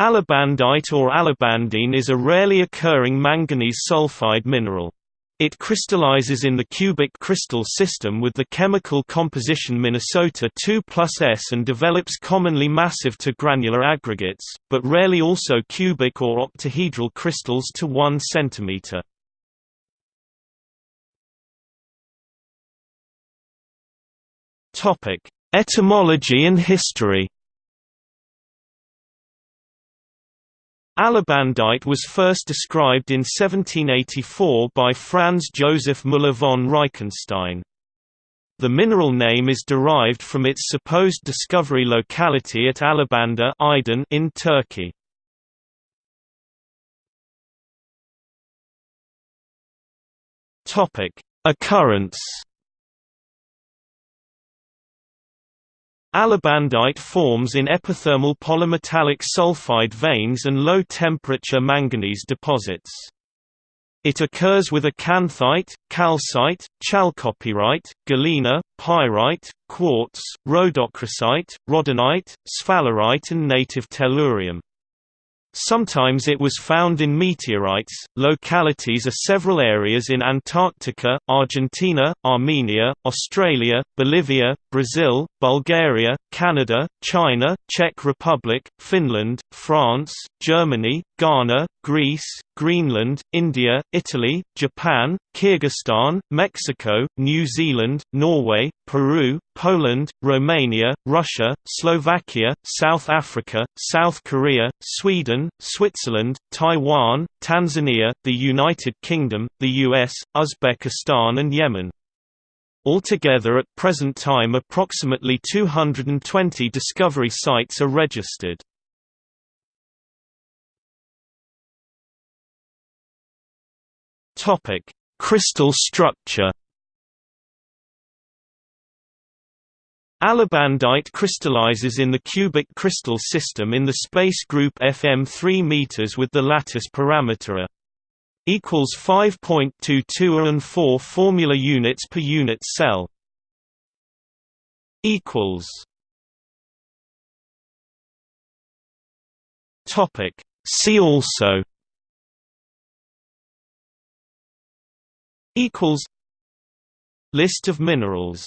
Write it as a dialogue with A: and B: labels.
A: Alabandite or alabandine is a rarely occurring manganese sulfide mineral. It crystallizes in the cubic crystal system with the chemical composition Minnesota 2 plus S and develops commonly massive to granular aggregates, but rarely also cubic or octahedral crystals to 1 cm. Etymology and history Alabandite was first described in 1784 by Franz Joseph Müller von Reichenstein. The mineral name is derived from its supposed discovery locality at Alabanda in Turkey. Occurrence Alabandite forms in epithermal polymetallic sulfide veins and low-temperature manganese deposits. It occurs with acanthite, calcite, chalcopyrite, galena, pyrite, quartz, rhodochrosite, rhodonite, sphalerite and native tellurium. Sometimes it was found in meteorites. Localities are several areas in Antarctica, Argentina, Armenia, Australia, Bolivia, Brazil, Bulgaria, Canada, China, Czech Republic, Finland, France, Germany, Ghana, Greece, Greenland, India, Italy, Japan, Kyrgyzstan, Mexico, New Zealand, Norway, Peru, Poland, Romania, Russia, Slovakia, South Africa, South Korea, Sweden, Switzerland, Taiwan, Tanzania, the United Kingdom, the US, Uzbekistan and Yemen. Altogether at present time approximately 220 discovery sites are registered. Topic: Crystal structure. Alabandite crystallizes in the cubic crystal system in the space group FM 3 m with the lattice parameter A equals 5.22 and 4 formula units per unit cell equals topic see also equals List of minerals